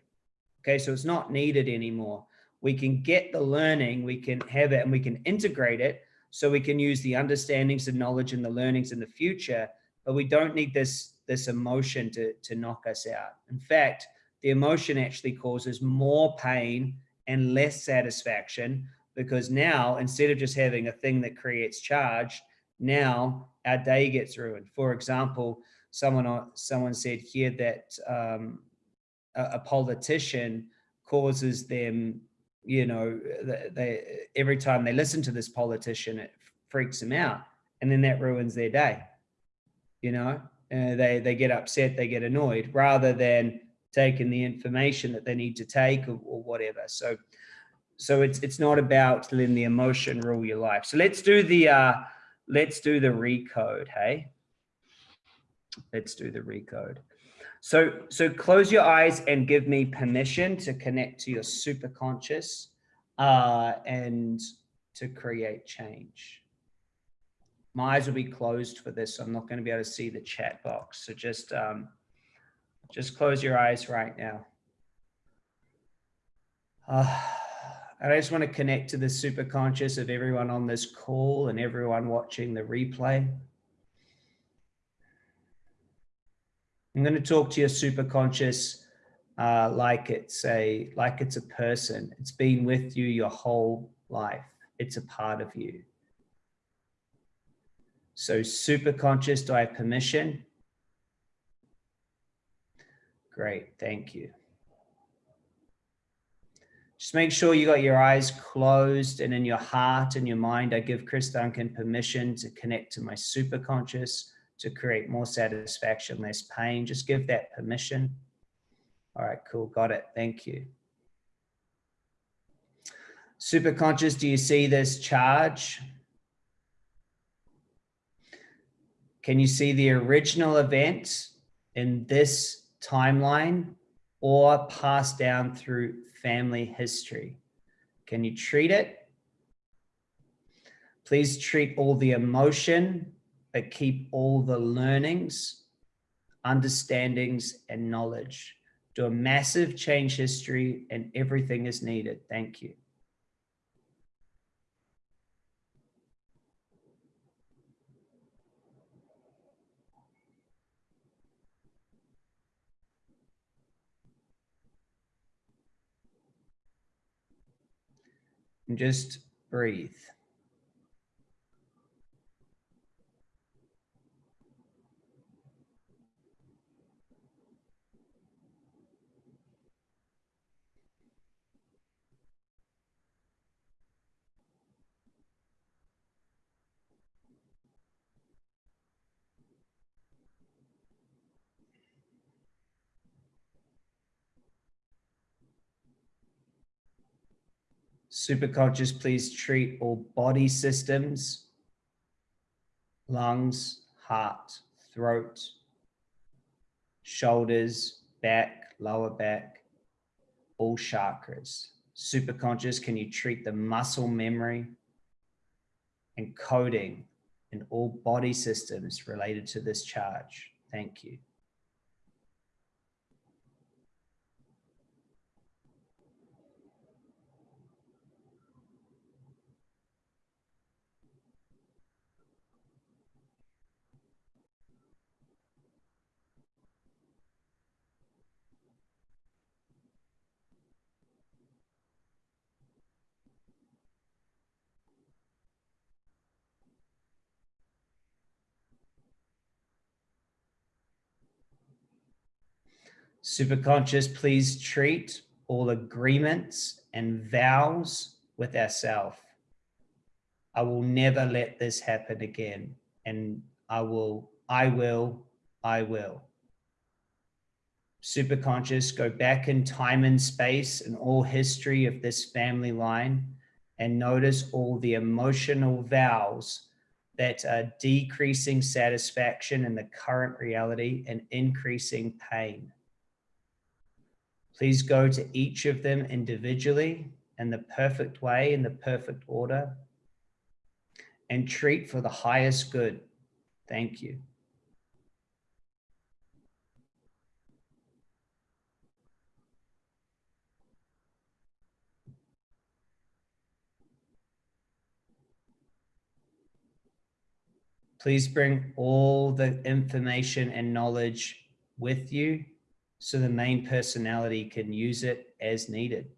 Okay, so it's not needed anymore. We can get the learning, we can have it and we can integrate it so we can use the understandings and knowledge and the learnings in the future, but we don't need this, this emotion to, to knock us out. In fact, the emotion actually causes more pain and less satisfaction because now instead of just having a thing that creates charge, now our day gets ruined. For example, someone someone said here that um, a, a, politician causes them, you know, they, every time they listen to this politician, it freaks them out, and then that ruins their day. You know, uh, they they get upset, they get annoyed, rather than taking the information that they need to take or, or whatever. So, so it's it's not about letting the emotion rule your life. So let's do the uh, let's do the recode. Hey. Let's do the recode. So, so close your eyes and give me permission to connect to your super conscious uh, and to create change. My eyes will be closed for this. So I'm not going to be able to see the chat box. So just, um, just close your eyes right now. Uh, I just want to connect to the super conscious of everyone on this call and everyone watching the replay. I'm going to talk to your super conscious uh, like it's a like it's a person. It's been with you your whole life. It's a part of you. So super conscious, do I have permission? Great, thank you. Just make sure you got your eyes closed and in your heart and your mind, I give Chris Duncan permission to connect to my super conscious to create more satisfaction, less pain. Just give that permission. All right, cool. Got it. Thank you. Super conscious, do you see this charge? Can you see the original event in this timeline or passed down through family history? Can you treat it? Please treat all the emotion, but keep all the learnings, understandings, and knowledge. Do a massive change history and everything is needed. Thank you. And just breathe. Superconscious, please treat all body systems, lungs, heart, throat, shoulders, back, lower back, all chakras. Superconscious, can you treat the muscle memory and coding in all body systems related to this charge? Thank you. Superconscious, please treat all agreements and vows with ourself. I will never let this happen again. And I will, I will, I will. Superconscious, go back in time and space and all history of this family line and notice all the emotional vows that are decreasing satisfaction in the current reality and increasing pain. Please go to each of them individually in the perfect way, in the perfect order, and treat for the highest good. Thank you. Please bring all the information and knowledge with you so the main personality can use it as needed.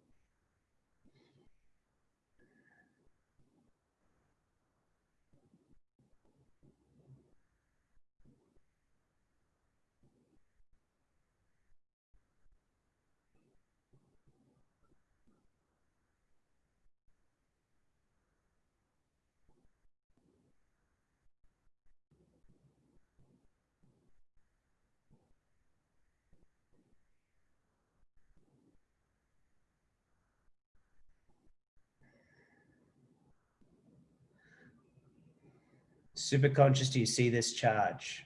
Super conscious, do you see this charge?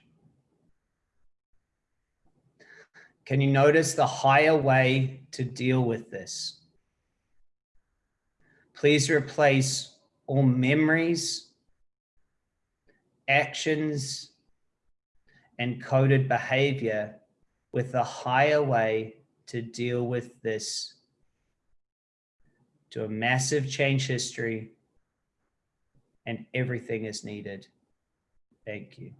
Can you notice the higher way to deal with this? Please replace all memories, actions, and coded behavior with the higher way to deal with this to a massive change history and everything is needed. Thank you.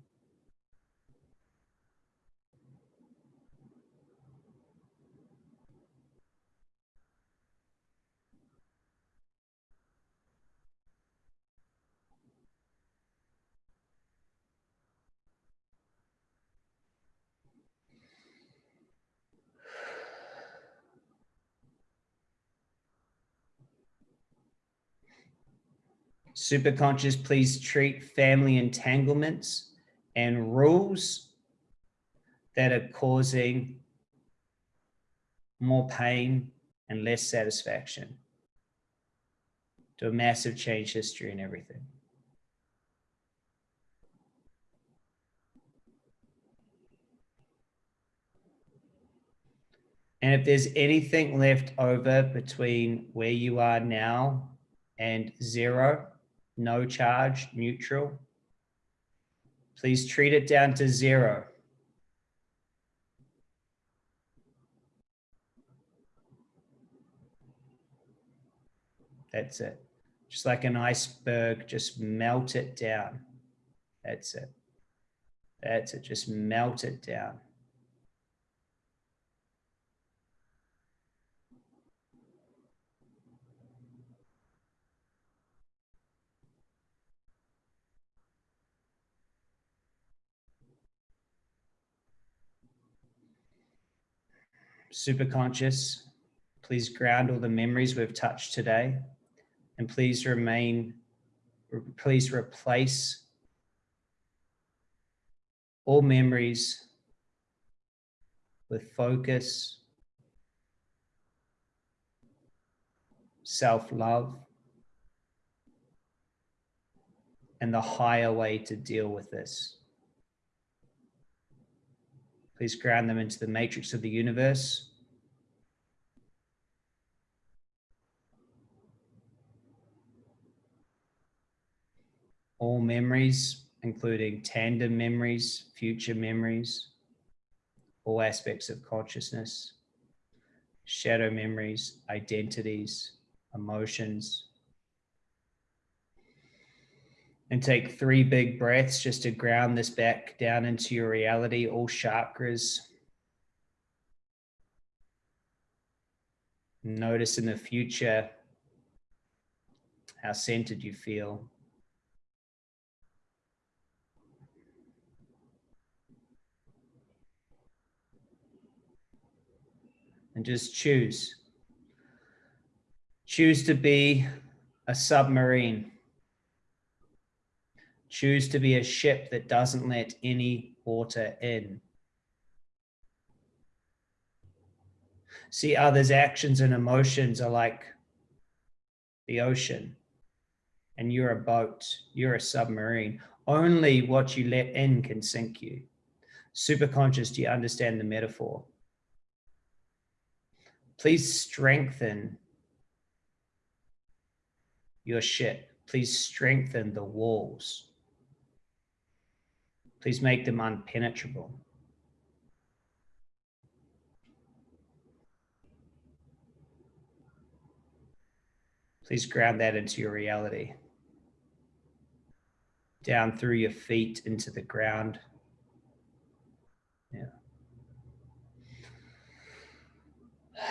Superconscious, please treat family entanglements and rules that are causing more pain and less satisfaction. To a massive change history and everything. And if there's anything left over between where you are now and zero, no charge, neutral, please treat it down to zero. That's it. Just like an iceberg, just melt it down. That's it. That's it. Just melt it down. Super conscious. Please ground all the memories we've touched today and please remain, please replace all memories with focus, self-love, and the higher way to deal with this. Please ground them into the matrix of the universe. All memories, including tandem memories, future memories, all aspects of consciousness, shadow memories, identities, emotions, and take three big breaths just to ground this back down into your reality, all chakras. Notice in the future how centered you feel. And just choose. Choose to be a submarine. Choose to be a ship that doesn't let any water in. See others' actions and emotions are like the ocean and you're a boat, you're a submarine. Only what you let in can sink you. Super conscious, do you understand the metaphor? Please strengthen your ship. Please strengthen the walls. Please make them unpenetrable. Please ground that into your reality. Down through your feet into the ground. Yeah.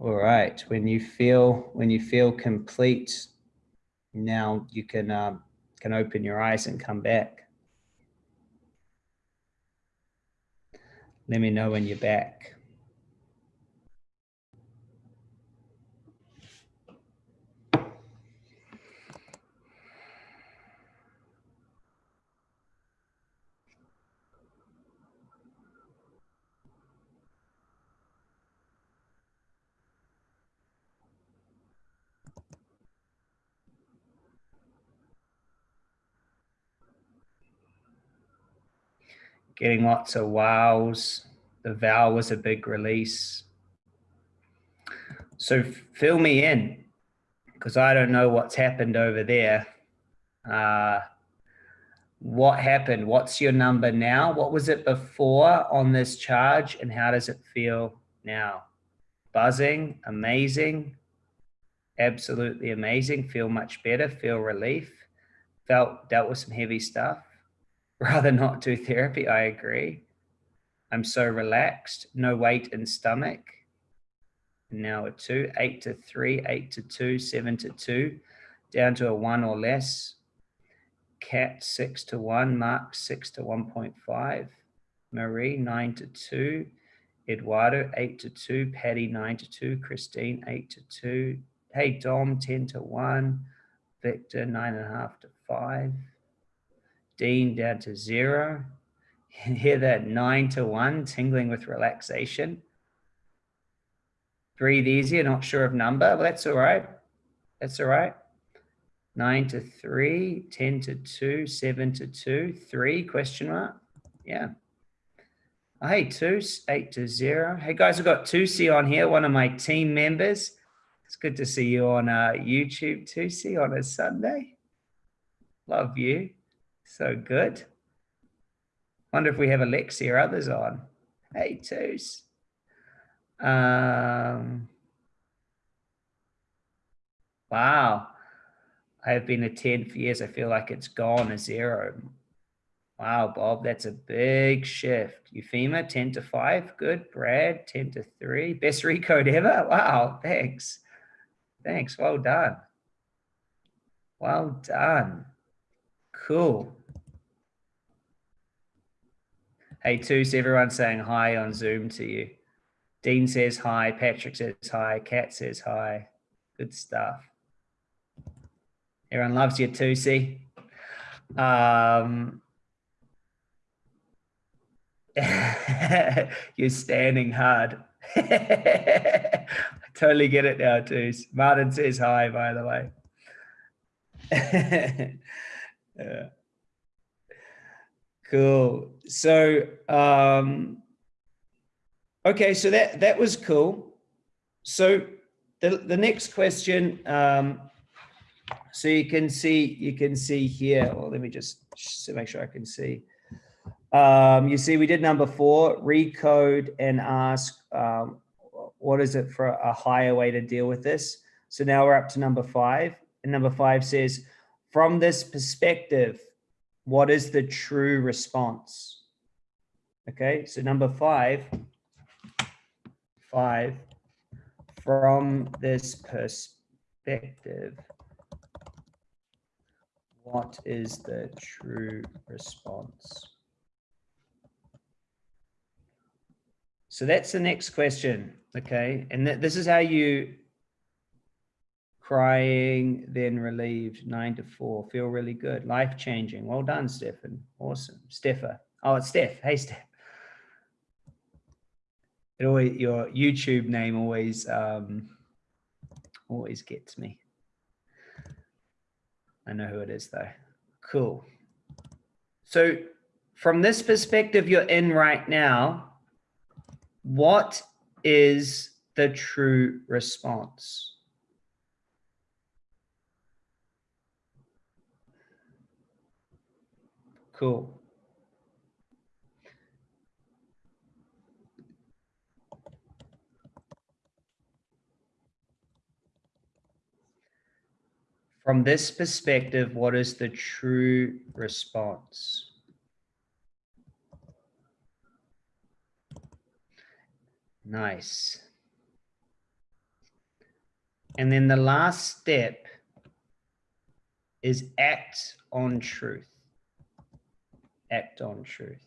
All right. When you feel when you feel complete, now you can um, can open your eyes and come back. Let me know when you're back. Getting lots of wows. The vow was a big release. So fill me in because I don't know what's happened over there. Uh, what happened? What's your number now? What was it before on this charge and how does it feel now? Buzzing, amazing, absolutely amazing. Feel much better, feel relief. Felt, dealt with some heavy stuff. Rather not do therapy, I agree. I'm so relaxed, no weight in stomach. Now a two, eight to three, eight to two, seven to two, down to a one or less. Cat six to one, Mark six to 1.5, Marie nine to two, Eduardo eight to two, Patty nine to two, Christine eight to two. Hey Dom 10 to one, Victor nine and a half to five, Dean down to zero. Hear that nine to one, tingling with relaxation. Breathe easier, not sure of number. Well, that's all right. That's all right. Nine to three, 10 to two, seven to two, three, question mark. Yeah. Oh, hey, two, eight to zero. Hey guys, we've got Tusi on here, one of my team members. It's good to see you on uh, YouTube, Tusi, on a Sunday. Love you. So good. Wonder if we have Alexi or others on. Hey, Tus. Um, wow. I have been a 10 for years. I feel like it's gone a zero. Wow, Bob, that's a big shift. Euphema, 10 to 5. Good. Brad, 10 to 3. Best recode ever. Wow, thanks. Thanks. Well done. Well done. Cool. Hey, Toos, everyone saying hi on Zoom to you. Dean says hi. Patrick says hi. Kat says hi. Good stuff. Everyone loves you, Tusi. Um, you're standing hard. I totally get it now, Tus. Martin says hi, by the way. yeah. Cool. So, um, okay, so that, that was cool. So the, the next question, um, so you can see, you can see here, well, let me just make sure I can see. Um, you see, we did number four, recode and ask, um, what is it for a higher way to deal with this? So now we're up to number five and number five says, from this perspective, what is the true response? Okay, so number five, five, from this perspective, what is the true response? So that's the next question, okay? And th this is how you crying, then relieved, nine to four, feel really good, life changing. Well done, Stefan. Awesome. Steffa. Oh, it's Steph. Hey, Steph. It always, your YouTube name always, um, always gets me. I know who it is though. Cool. So from this perspective you're in right now, what is the true response? Cool. From this perspective, what is the true response? Nice. And then the last step is act on truth act on truth.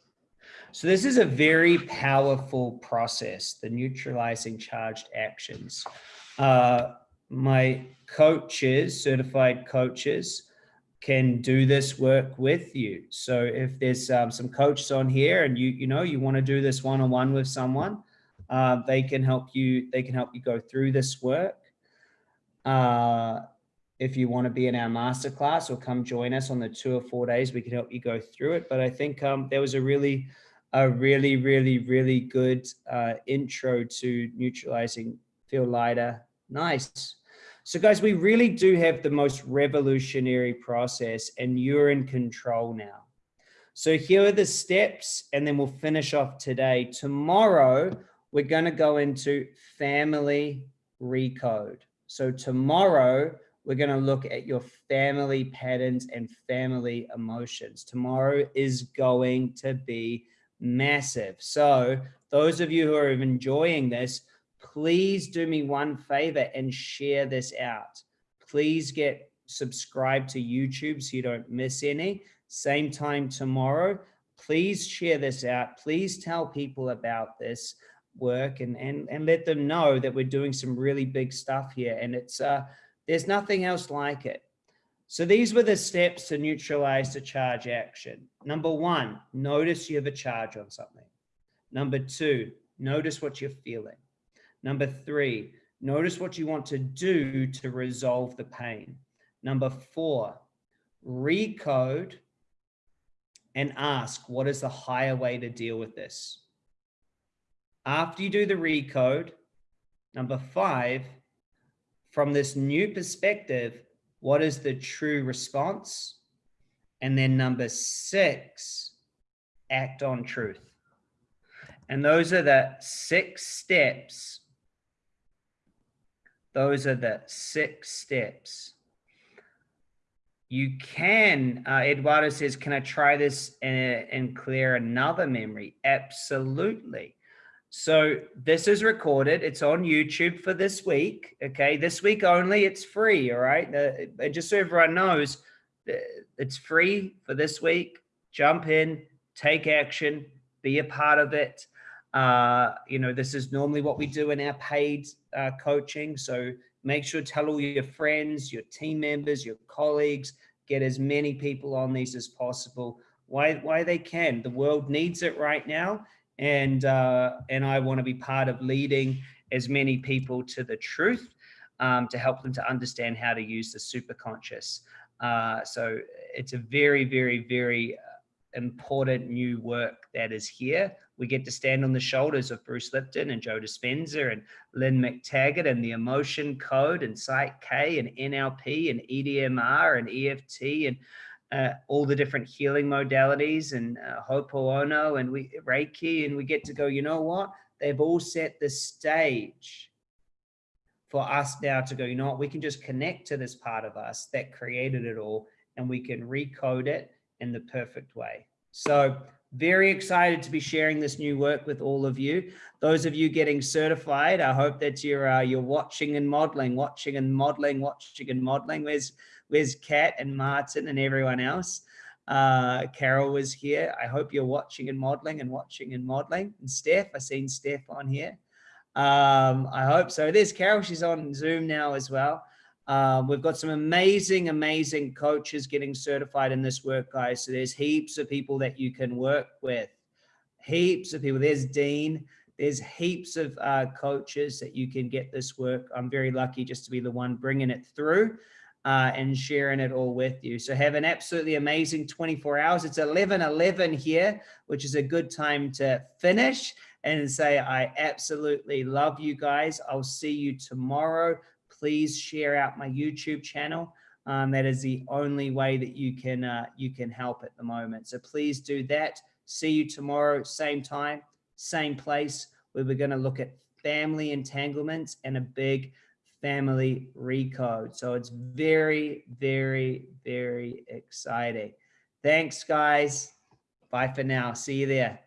So this is a very powerful process, the neutralizing charged actions. Uh, my coaches, certified coaches, can do this work with you. So if there's um, some coaches on here and you, you know, you want to do this one-on-one with someone, uh, they can help you, they can help you go through this work. Uh, if you want to be in our masterclass or come join us on the two or four days, we can help you go through it. But I think um, there was a really a really, really, really good uh, intro to neutralizing feel lighter. Nice. So guys, we really do have the most revolutionary process and you're in control now. So here are the steps and then we'll finish off today. Tomorrow, we're going to go into family recode. So tomorrow, we're going to look at your family patterns and family emotions. Tomorrow is going to be massive. So those of you who are enjoying this, please do me one favor and share this out. Please get subscribed to YouTube so you don't miss any. Same time tomorrow. Please share this out. Please tell people about this work and, and, and let them know that we're doing some really big stuff here. And it's uh, there's nothing else like it. So these were the steps to neutralize the charge action. Number one, notice you have a charge on something. Number two, notice what you're feeling. Number three, notice what you want to do to resolve the pain. Number four, recode and ask, what is the higher way to deal with this? After you do the recode, number five, from this new perspective, what is the true response? And then number six, act on truth. And those are the six steps. Those are the six steps. You can, uh, Eduardo says, can I try this and, and clear another memory? Absolutely. So this is recorded. It's on YouTube for this week. Okay, this week only. It's free. All right. Uh, just so everyone knows, it's free for this week. Jump in, take action, be a part of it. Uh, you know, this is normally what we do in our paid uh, coaching. So make sure to tell all your friends, your team members, your colleagues, get as many people on these as possible. Why, why they can. The world needs it right now and uh, and I want to be part of leading as many people to the truth um, to help them to understand how to use the super conscious. Uh, so it's a very, very, very uh, important new work that is here. We get to stand on the shoulders of Bruce Lipton and Joe Dispenza and Lynne McTaggart and the emotion code and Psych K and NLP and EDMR and EFT and uh, all the different healing modalities and uh, Ho'oponopono and we Reiki, and we get to go, you know what? They've all set the stage for us now to go, you know what? We can just connect to this part of us that created it all and we can recode it in the perfect way. So very excited to be sharing this new work with all of you. Those of you getting certified, I hope that you're uh, you're watching and modeling, watching and modeling, watching and modeling. Where's Where's Kat and Martin and everyone else? Uh, Carol was here. I hope you're watching and modeling and watching and modeling. And Steph, I've seen Steph on here. Um, I hope so. There's Carol. She's on Zoom now as well. Um, we've got some amazing, amazing coaches getting certified in this work, guys. So there's heaps of people that you can work with. Heaps of people. There's Dean. There's heaps of uh, coaches that you can get this work. I'm very lucky just to be the one bringing it through uh, and sharing it all with you. So have an absolutely amazing 24 hours. It's 11, 11 here, which is a good time to finish and say, I absolutely love you guys. I'll see you tomorrow. Please share out my YouTube channel. Um, that is the only way that you can uh, you can help at the moment. So please do that. See you tomorrow, same time, same place, where we're going to look at family entanglements and a big family recode. So it's very, very, very exciting. Thanks, guys. Bye for now. See you there.